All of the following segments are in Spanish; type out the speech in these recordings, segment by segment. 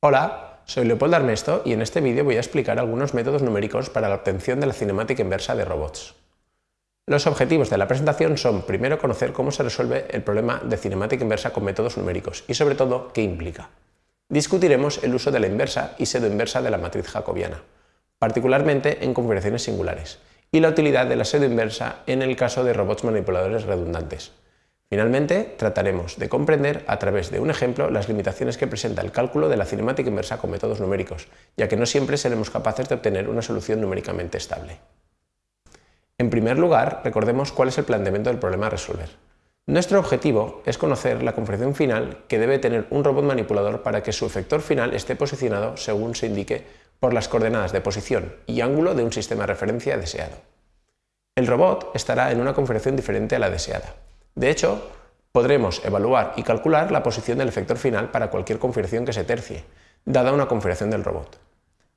Hola, soy Leopoldo Armesto y en este vídeo voy a explicar algunos métodos numéricos para la obtención de la cinemática inversa de robots. Los objetivos de la presentación son primero conocer cómo se resuelve el problema de cinemática inversa con métodos numéricos y sobre todo qué implica. Discutiremos el uso de la inversa y pseudo-inversa de la matriz jacobiana, particularmente en configuraciones singulares, y la utilidad de la pseudo-inversa en el caso de robots manipuladores redundantes, Finalmente, trataremos de comprender a través de un ejemplo las limitaciones que presenta el cálculo de la cinemática inversa con métodos numéricos, ya que no siempre seremos capaces de obtener una solución numéricamente estable. En primer lugar, recordemos cuál es el planteamiento del problema a resolver. Nuestro objetivo es conocer la configuración final que debe tener un robot manipulador para que su efector final esté posicionado según se indique por las coordenadas de posición y ángulo de un sistema de referencia deseado. El robot estará en una configuración diferente a la deseada. De hecho, podremos evaluar y calcular la posición del efector final para cualquier configuración que se tercie, dada una configuración del robot.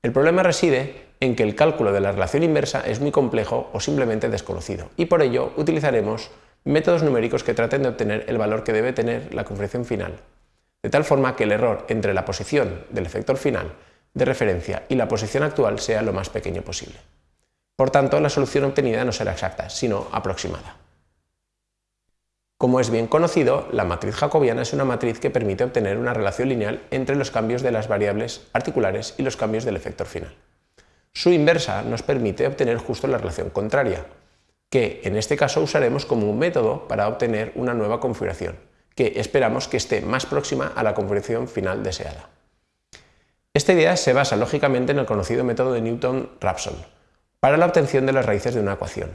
El problema reside en que el cálculo de la relación inversa es muy complejo o simplemente desconocido, y por ello utilizaremos métodos numéricos que traten de obtener el valor que debe tener la configuración final, de tal forma que el error entre la posición del efector final de referencia y la posición actual sea lo más pequeño posible. Por tanto, la solución obtenida no será exacta, sino aproximada. Como es bien conocido, la matriz jacobiana es una matriz que permite obtener una relación lineal entre los cambios de las variables articulares y los cambios del efector final. Su inversa nos permite obtener justo la relación contraria, que en este caso usaremos como un método para obtener una nueva configuración, que esperamos que esté más próxima a la configuración final deseada. Esta idea se basa lógicamente en el conocido método de Newton-Raphson para la obtención de las raíces de una ecuación,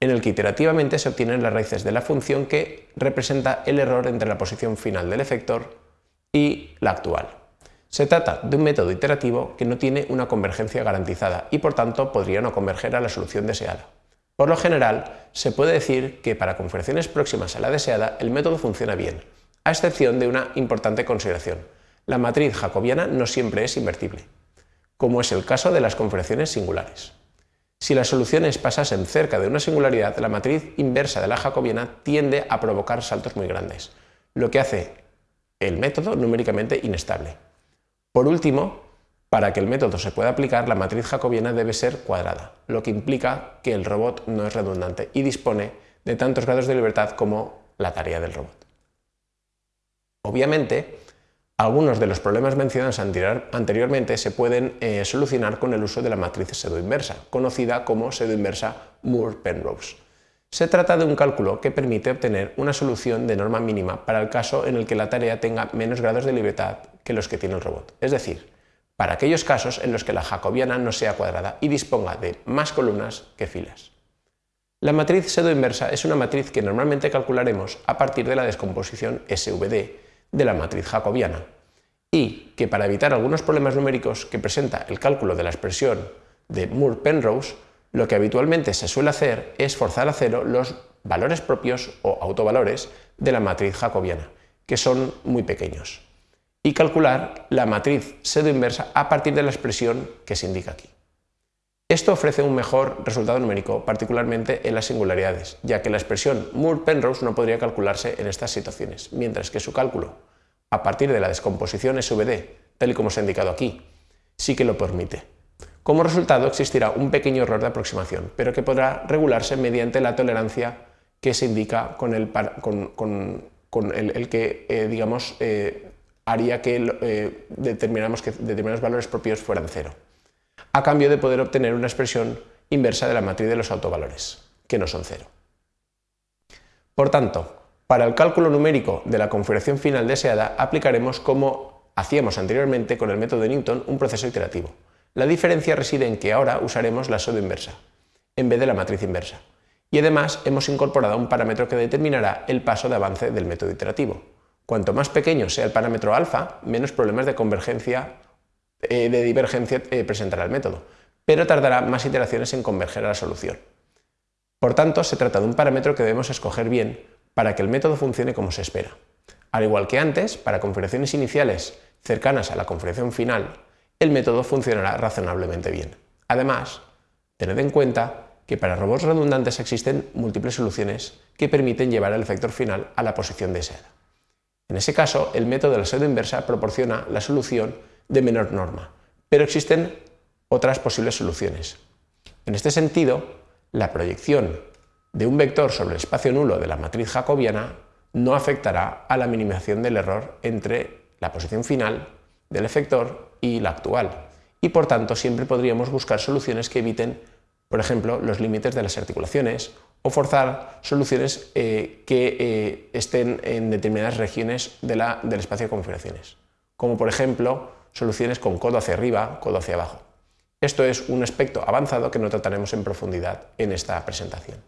en el que iterativamente se obtienen las raíces de la función que representa el error entre la posición final del efector y la actual. Se trata de un método iterativo que no tiene una convergencia garantizada y por tanto podría no converger a la solución deseada. Por lo general, se puede decir que para configuraciones próximas a la deseada el método funciona bien, a excepción de una importante consideración. La matriz jacobiana no siempre es invertible, como es el caso de las configuraciones singulares. Si las soluciones pasasen cerca de una singularidad, la matriz inversa de la jacobiana tiende a provocar saltos muy grandes, lo que hace el método numéricamente inestable. Por último, para que el método se pueda aplicar, la matriz jacobiana debe ser cuadrada, lo que implica que el robot no es redundante y dispone de tantos grados de libertad como la tarea del robot. Obviamente, algunos de los problemas mencionados anteriormente se pueden eh, solucionar con el uso de la matriz pseudoinversa, conocida como pseudoinversa Moore-Penrose. Se trata de un cálculo que permite obtener una solución de norma mínima para el caso en el que la tarea tenga menos grados de libertad que los que tiene el robot, es decir, para aquellos casos en los que la jacobiana no sea cuadrada y disponga de más columnas que filas. La matriz pseudoinversa es una matriz que normalmente calcularemos a partir de la descomposición SVD, de la matriz jacobiana y que para evitar algunos problemas numéricos que presenta el cálculo de la expresión de Moore-Penrose, lo que habitualmente se suele hacer es forzar a cero los valores propios o autovalores de la matriz jacobiana, que son muy pequeños, y calcular la matriz pseudo-inversa a partir de la expresión que se indica aquí. Esto ofrece un mejor resultado numérico, particularmente en las singularidades, ya que la expresión Moore-Penrose no podría calcularse en estas situaciones, mientras que su cálculo a partir de la descomposición SVD, tal y como se ha indicado aquí, sí que lo permite. Como resultado existirá un pequeño error de aproximación, pero que podrá regularse mediante la tolerancia que se indica con el, que eh, digamos, eh, haría que, eh, determinamos que determinados valores propios fueran cero a cambio de poder obtener una expresión inversa de la matriz de los autovalores, que no son cero. Por tanto, para el cálculo numérico de la configuración final deseada aplicaremos como hacíamos anteriormente con el método de Newton un proceso iterativo. La diferencia reside en que ahora usaremos la pseudo inversa, en vez de la matriz inversa. Y además hemos incorporado un parámetro que determinará el paso de avance del método iterativo. Cuanto más pequeño sea el parámetro alfa, menos problemas de convergencia eh, de divergencia eh, presentará el método, pero tardará más iteraciones en converger a la solución. Por tanto, se trata de un parámetro que debemos escoger bien para que el método funcione como se espera. Al igual que antes, para configuraciones iniciales cercanas a la configuración final, el método funcionará razonablemente bien. Además, tened en cuenta que para robots redundantes existen múltiples soluciones que permiten llevar el efector final a la posición deseada. En ese caso, el método de la pseudo inversa proporciona la solución de menor norma, pero existen otras posibles soluciones. En este sentido, la proyección de un vector sobre el espacio nulo de la matriz jacobiana no afectará a la minimización del error entre la posición final del efector y la actual, y por tanto siempre podríamos buscar soluciones que eviten, por ejemplo, los límites de las articulaciones o forzar soluciones eh, que eh, estén en determinadas regiones del espacio de configuraciones, como por ejemplo soluciones con codo hacia arriba, codo hacia abajo. Esto es un aspecto avanzado que no trataremos en profundidad en esta presentación.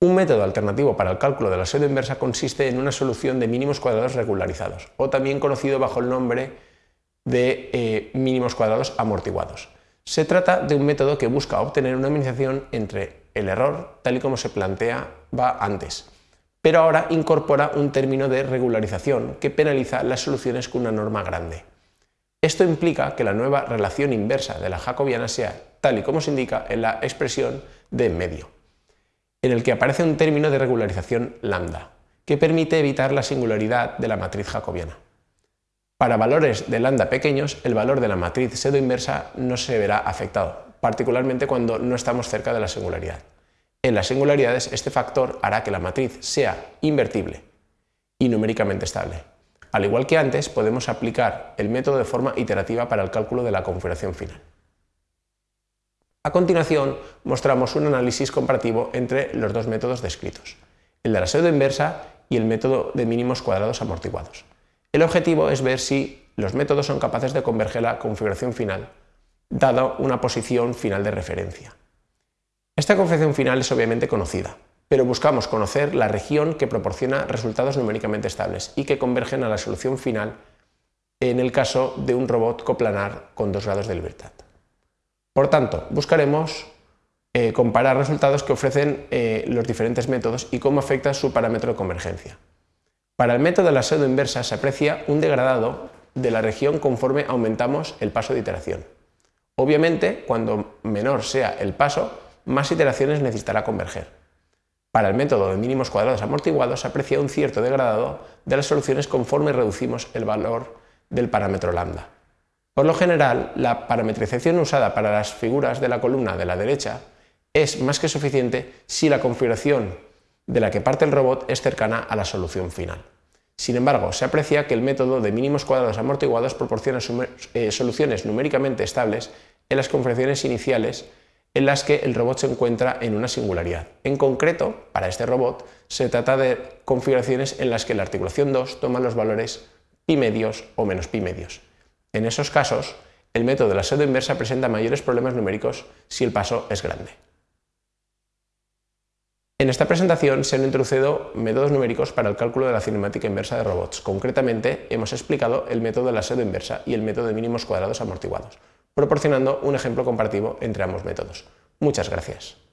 Un método alternativo para el cálculo de la pseudo inversa consiste en una solución de mínimos cuadrados regularizados, o también conocido bajo el nombre de eh, mínimos cuadrados amortiguados. Se trata de un método que busca obtener una minimización entre el error, tal y como se planteaba antes, pero ahora incorpora un término de regularización que penaliza las soluciones con una norma grande. Esto implica que la nueva relación inversa de la jacobiana sea tal y como se indica en la expresión de medio, en el que aparece un término de regularización lambda, que permite evitar la singularidad de la matriz jacobiana. Para valores de lambda pequeños, el valor de la matriz pseudo inversa no se verá afectado, particularmente cuando no estamos cerca de la singularidad. En las singularidades, este factor hará que la matriz sea invertible y numéricamente estable. Al igual que antes, podemos aplicar el método de forma iterativa para el cálculo de la configuración final. A continuación, mostramos un análisis comparativo entre los dos métodos descritos, el de la pseudo inversa y el método de mínimos cuadrados amortiguados. El objetivo es ver si los métodos son capaces de converger la configuración final, dada una posición final de referencia. Esta configuración final es obviamente conocida, pero buscamos conocer la región que proporciona resultados numéricamente estables y que convergen a la solución final en el caso de un robot coplanar con dos grados de libertad. Por tanto, buscaremos eh, comparar resultados que ofrecen eh, los diferentes métodos y cómo afecta su parámetro de convergencia. Para el método de la pseudo inversa se aprecia un degradado de la región conforme aumentamos el paso de iteración. Obviamente, cuando menor sea el paso, más iteraciones necesitará converger. Para el método de mínimos cuadrados amortiguados se aprecia un cierto degradado de las soluciones conforme reducimos el valor del parámetro lambda. Por lo general, la parametrización usada para las figuras de la columna de la derecha es más que suficiente si la configuración de la que parte el robot es cercana a la solución final. Sin embargo, se aprecia que el método de mínimos cuadrados amortiguados proporciona eh, soluciones numéricamente estables en las configuraciones iniciales en las que el robot se encuentra en una singularidad. En concreto, para este robot, se trata de configuraciones en las que la articulación 2 toma los valores pi medios o menos pi medios. En esos casos, el método de la pseudo inversa presenta mayores problemas numéricos si el paso es grande. En esta presentación se han introducido métodos numéricos para el cálculo de la cinemática inversa de robots. Concretamente, hemos explicado el método de la pseudo inversa y el método de mínimos cuadrados amortiguados, proporcionando un ejemplo comparativo entre ambos métodos. Muchas gracias.